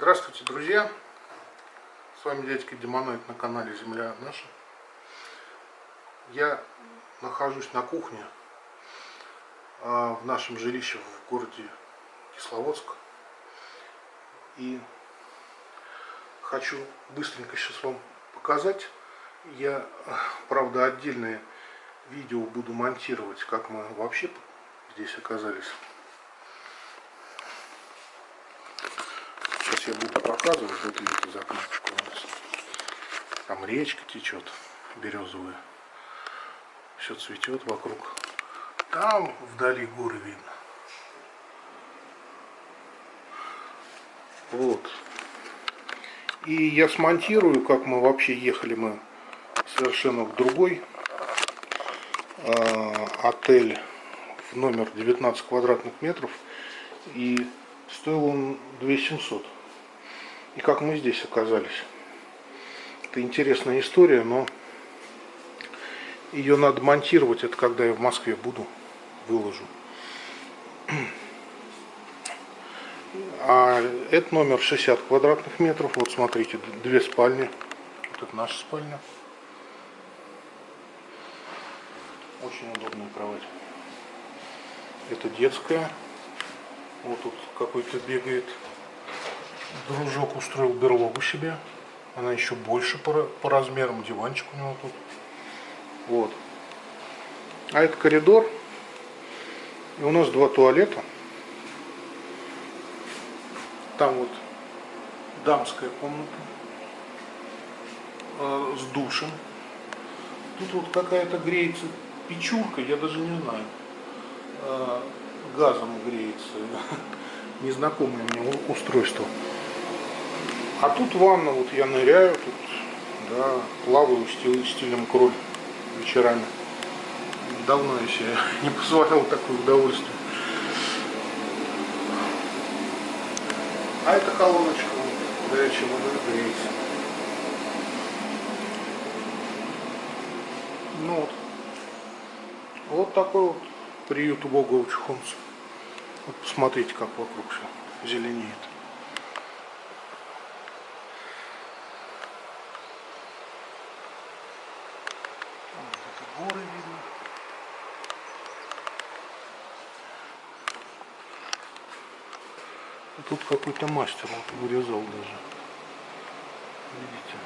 Здравствуйте, друзья! С вами дядька Демоноид на канале Земля наша. Я нахожусь на кухне а, в нашем жилище в городе Кисловодск. И хочу быстренько сейчас вам показать. Я, правда, отдельное видео буду монтировать, как мы вообще здесь оказались. Я буду показывать, вот видите, за у нас. Там речка течет березовая. Все цветет вокруг. Там вдали горы видно. Вот. И я смонтирую, как мы вообще ехали мы совершенно в другой э, отель в номер 19 квадратных метров. И стоил он 2700 и как мы здесь оказались. Это интересная история, но ее надо монтировать, это когда я в Москве буду, выложу. А это номер 60 квадратных метров. Вот смотрите, две спальни. Вот это наша спальня. Очень удобная кровать. Это детская. Вот тут какой-то бегает дружок устроил берлогу себе. Она еще больше по, по размерам, диванчик у него тут. Вот. А это коридор. И у нас два туалета. Там вот дамская комната э, с душем. Тут вот какая-то греется печурка, я даже не знаю. Э, газом греется. Незнакомое мне устройство. А тут ванна, вот я ныряю, тут, да, плаваю стиль, стилем кроль вечерами. Давно я себе не позволял такое удовольствие. А это колоночка, горячая вода греется. Ну вот. Вот такой вот приют убогого чухонца. Вот посмотрите, как вокруг все зеленеет. Тут какой-то мастер вот вырезал даже. Видите?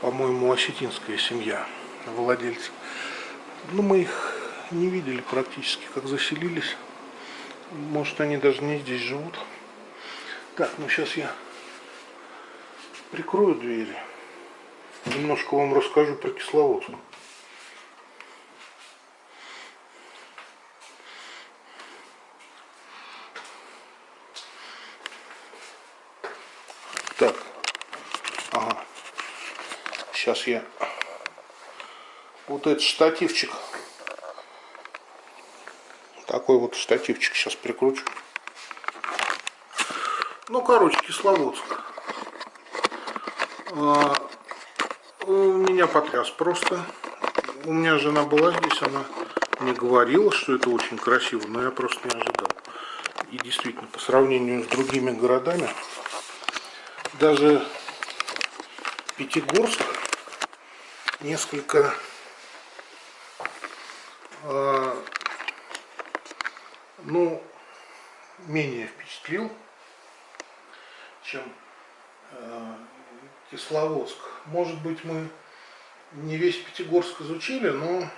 По-моему, осетинская семья владельцев. Ну, мы их не видели практически, как заселились. Может, они даже не здесь живут. Так, ну сейчас я прикрою двери немножко вам расскажу про Кисловодск. Так, ага. Сейчас я вот этот штативчик, такой вот штативчик сейчас прикручу. Ну, короче, Кисловодск. А, меня потряс просто. У меня жена была здесь, она мне говорила, что это очень красиво, но я просто не ожидал. И действительно, по сравнению с другими городами, даже Пятигорск несколько э, ну, менее впечатлил, чем э, Кисловодск. Может быть, мы не весь Пятигорск изучили, но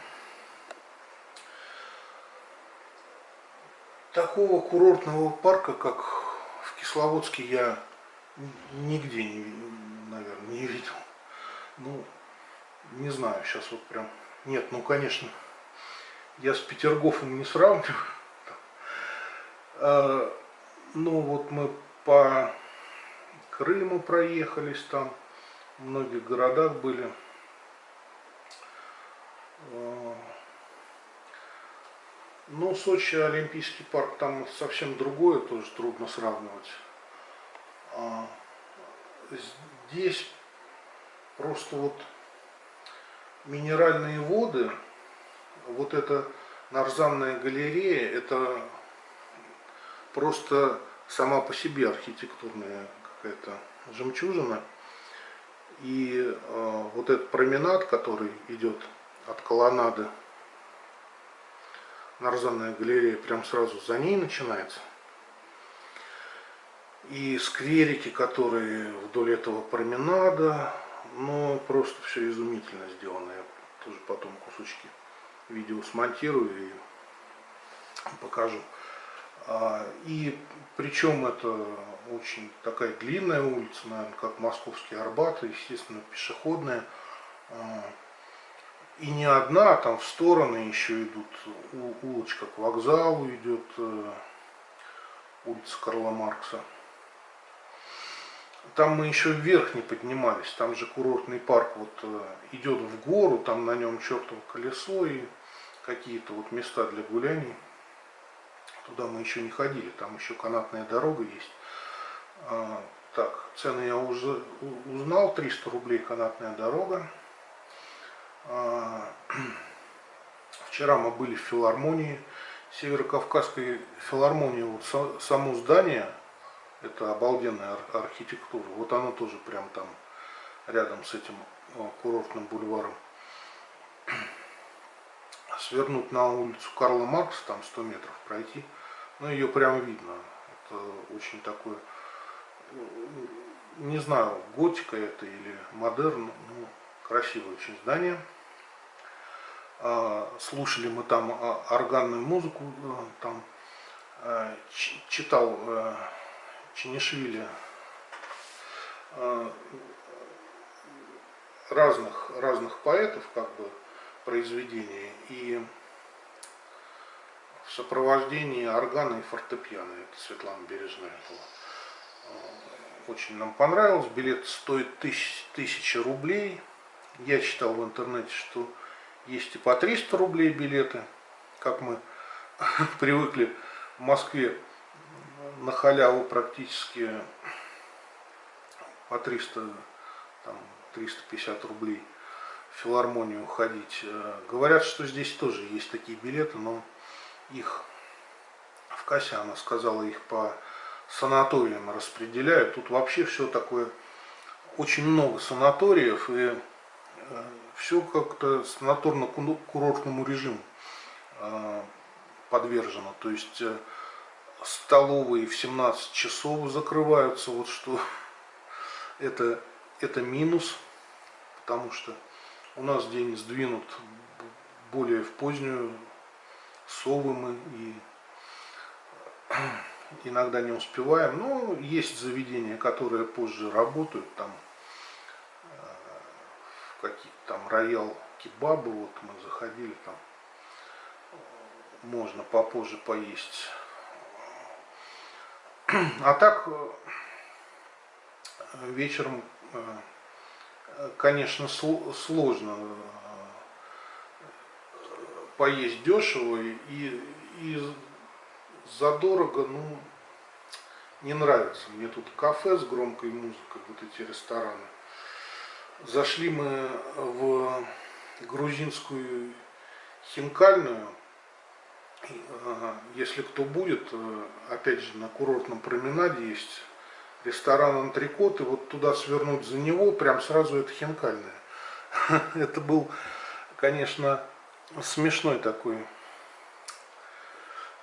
такого курортного парка, как в Кисловодске, я нигде, не, наверное, не видел. Ну, не знаю, сейчас вот прям... Нет, ну, конечно, я с Петергофом не сравниваю. А, ну, вот мы по Крыму проехались там, в многих городах были. Ну, Сочи, Олимпийский парк, там совсем другое, тоже трудно сравнивать. А здесь просто вот минеральные воды, вот эта нарзанная галерея, это просто сама по себе архитектурная какая-то жемчужина. И э, вот этот променад, который идет от колоннады, Нарзанная галерея прям сразу за ней начинается. И скверики, которые вдоль этого променада, ну просто все изумительно сделано. Я тоже потом кусочки видео смонтирую и покажу. А, и причем это очень такая длинная улица, наверное, как Московский Арбат, естественно, пешеходная. А, и не одна, а там в стороны еще идут, улочка к вокзалу идет, э, улица Карла Маркса. Там мы еще вверх не поднимались, там же курортный парк вот э, идет в гору, там на нем чертово колесо и какие-то вот места для гуляний. Туда мы еще не ходили, там еще канатная дорога есть. А, так, цены я уже узнал, 300 рублей канатная дорога. А, вчера мы были в филармонии, Северокавказской филармонии, вот само здание, это обалденная архитектура, вот оно тоже прям там рядом с этим курортным бульваром свернуть на улицу Карла Маркса, там 100 метров пройти, ну ее прям видно. Это очень такое, не знаю, готика это или модерн, ну, красивое очень здание. А, слушали мы там а, органную музыку, э, там э, читал э, Чинишвили разных, разных поэтов, как бы, произведения и в сопровождении органа и фортепиано. Это Светлана Бережная была. Э, очень нам понравилось. Билет стоит тысяч, тысяча рублей. Я читал в интернете, что есть и по 300 рублей билеты, как мы привыкли в Москве на халяву практически по 300, там, 350 рублей филармонию ходить. Э, говорят, что здесь тоже есть такие билеты, но их в кассе, она сказала, их по санаториям распределяют. Тут вообще все такое, очень много санаториев, и э, все как-то санаторно-курортному режиму э, подвержено. То есть столовые в 17 часов закрываются, вот что это, это минус, потому что у нас день сдвинут более в позднюю, совы мы и иногда не успеваем. Но есть заведения, которые позже работают, там какие-то там роял кебабы, вот мы заходили там, можно попозже поесть. А так вечером конечно, сложно э, поесть дешево и, и задорого, ну, не нравится. Мне тут кафе с громкой музыкой, вот эти рестораны. Зашли мы в грузинскую хинкальную. Если кто будет, э, опять же, на курортном променаде есть ресторан Антрикот, и вот туда свернуть за него, прям сразу это хинкальное. Это был, конечно, смешной такой.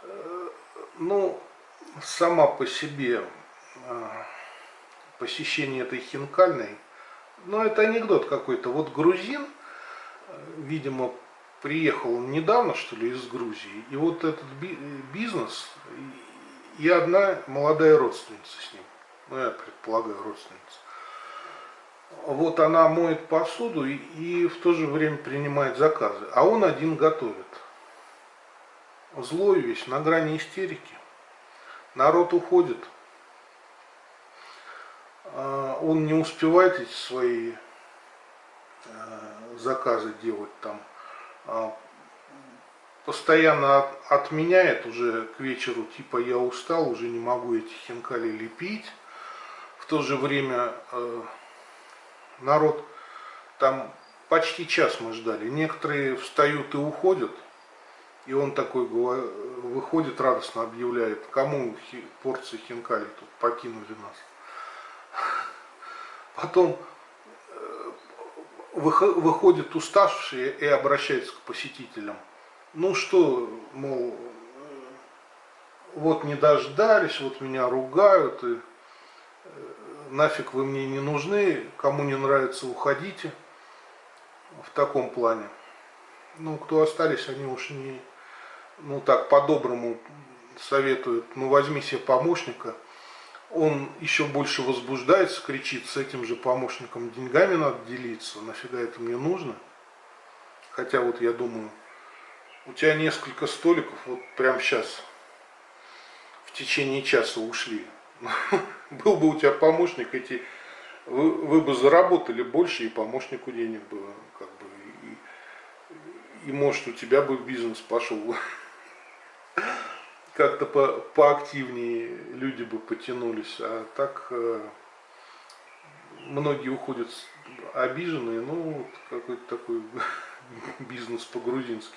Э, ну, сама по себе э, посещение этой хинкальной, ну, это анекдот какой-то. Вот грузин, видимо, приехал недавно, что ли, из Грузии, и вот этот бизнес, и одна молодая родственница с ним ну я предполагаю родственница. Вот она моет посуду и, и в то же время принимает заказы, а он один готовит. Злой весь, на грани истерики. Народ уходит. А, он не успевает эти свои э, заказы делать там. А, постоянно отменяет уже к вечеру, типа я устал, уже не могу эти хинкали лепить в то же время э, народ, там почти час мы ждали, некоторые встают и уходят, И он такой выходит, радостно объявляет, кому порции хинкали тут покинули нас. Потом выходит уставший и обращается к посетителям. Ну что, мол, вот не дождались, вот меня ругают, и э, нафиг вы мне не нужны, кому не нравится, уходите. В таком плане. Ну, кто остались, они уж не, ну так, по-доброму советуют, ну возьми себе помощника, он еще больше возбуждается, кричит, с этим же помощником деньгами надо делиться, нафига это мне нужно? Хотя вот я думаю, у тебя несколько столиков, вот прямо сейчас, в течение часа ушли. Был бы у тебя помощник, эти, вы, вы бы заработали больше, и помощнику денег было, как бы, и, и может у тебя бы бизнес пошел как-то по, поактивнее люди бы потянулись, а так э, многие уходят обиженные, ну, какой-то такой бизнес по-грузински.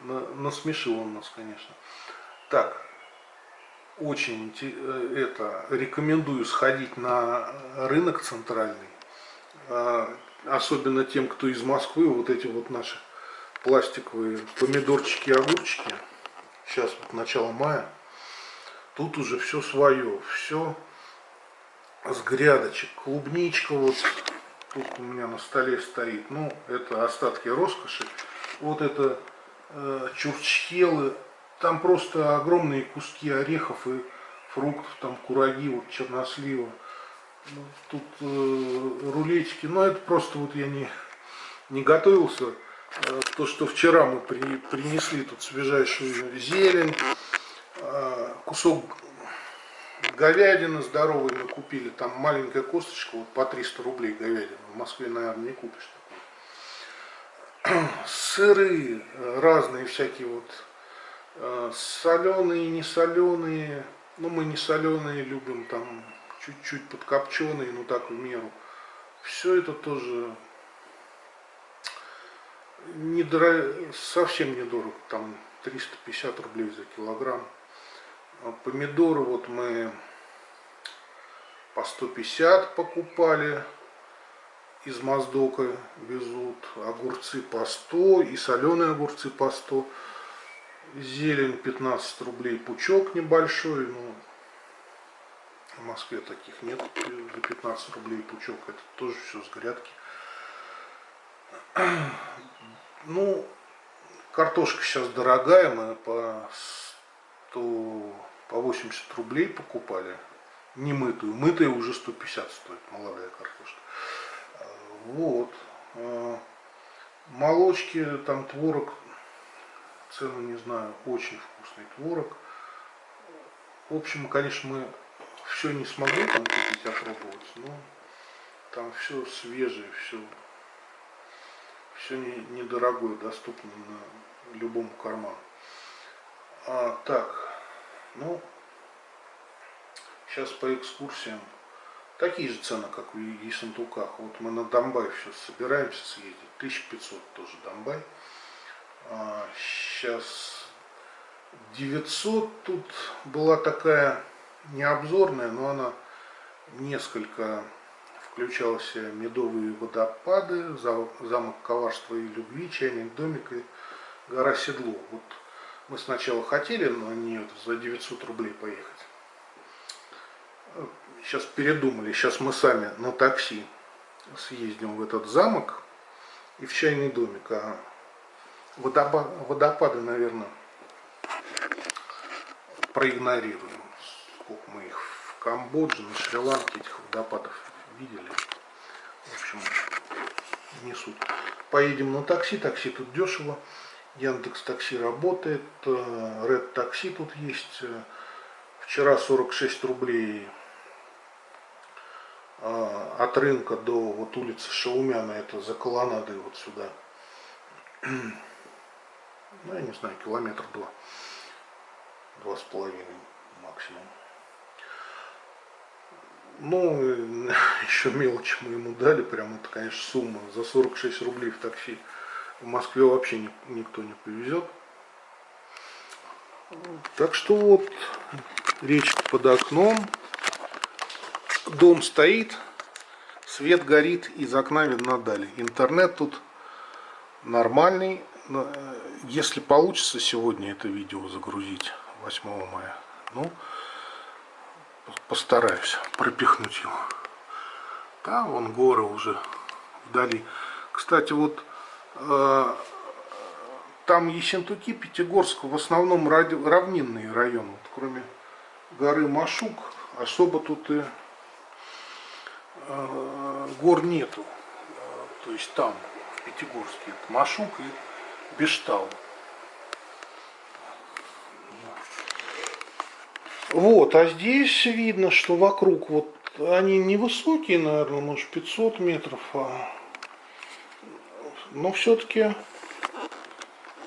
Насмешил он нас, конечно. Так, очень э, это рекомендую сходить на рынок центральный, а, особенно тем, кто из Москвы, вот эти вот наши пластиковые помидорчики и огурчики сейчас вот начало мая, тут уже все свое, все с грядочек, клубничка вот тут у меня на столе стоит, ну это остатки роскоши, вот это э, чурчхелы, там просто огромные куски орехов и фруктов, там кураги, вот чернослива, ну, тут э, рулетики, но это просто вот я не, не готовился, то, что вчера мы при, принесли тут свежайшую зелень, э, кусок говядины здоровой мы купили, там маленькая косточка, вот по 300 рублей говядина, в Москве, наверное, не купишь такой. Сыры разные всякие вот, э, соленые, не соленые, ну мы не соленые любим, там чуть-чуть подкопченые, ну так в меру. Все это тоже недорого, совсем недорого, там 350 рублей за килограмм. А помидоры вот мы по 150 покупали, из Моздока везут, огурцы по 100 и соленые огурцы по 100. Зелень 15 рублей пучок небольшой, ну, в Москве таких нет за 15 рублей пучок, это тоже все с грядки. Ну, картошка сейчас дорогая, мы по 100, по 80 рублей покупали. Не мытую. Мытая уже 150 стоит, молодая картошка. Вот. А, молочки, там творог, цену не знаю, очень вкусный творог. В общем, конечно, мы все не смогли там купить, опробовать, но там все свежее, все все недорогое, доступно на любому карману. А, так, ну, сейчас по экскурсиям. Такие же цены, как в Ессентуках. Вот мы на Донбай сейчас собираемся съездить. 1500 тоже Донбай. А, сейчас 900 тут была такая необзорная, но она несколько включался медовые водопады, замок коварства и любви, чайный домик и гора Седло. Вот мы сначала хотели на нее за 900 рублей поехать. Сейчас передумали, сейчас мы сами на такси съездим в этот замок и в чайный домик. А водопады наверное, проигнорируем. Сколько мы их в Камбодже, на Шри-Ланке этих водопадов видели. В общем, не суть. Поедем на такси, такси тут дешево. Яндекс Такси работает, Red Такси тут есть. Вчера 46 рублей а, от рынка до вот улицы Шаумяна, это за колоннадой вот сюда. Ну, я не знаю, километр два. Два с половиной максимум. Ну, еще мелочь мы ему дали, прям это, конечно, сумма. За 46 рублей в такси в Москве вообще никто не повезет. Так что вот речка под окном, дом стоит, свет горит, из окна видно дали. Интернет тут нормальный. Э, если получится сегодня это видео загрузить 8 мая, ну, постараюсь пропихнуть его. Там вон горы уже вдали. Кстати, вот э, там Ессентуки, Пятигорск в основном равнинные районы. Вот, кроме горы Машук особо тут и э, гор нету. То есть там, в Пятигорске, это Машук и Бештал. Вот, а здесь видно, что вокруг вот они невысокие, наверное, может 500 метров, а... но все-таки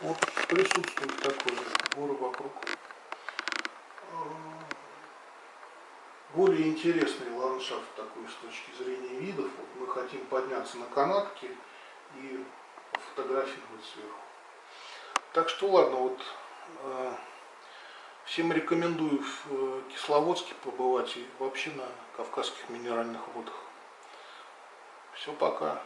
вот присутствует такой горы вокруг. Более интересный ландшафт такой с точки зрения видов. Вот мы хотим подняться на канатке и фотографировать сверху. Так что ладно, вот э, всем рекомендую в э, Кисловодске побывать и вообще на Кавказских минеральных водах. Все, пока.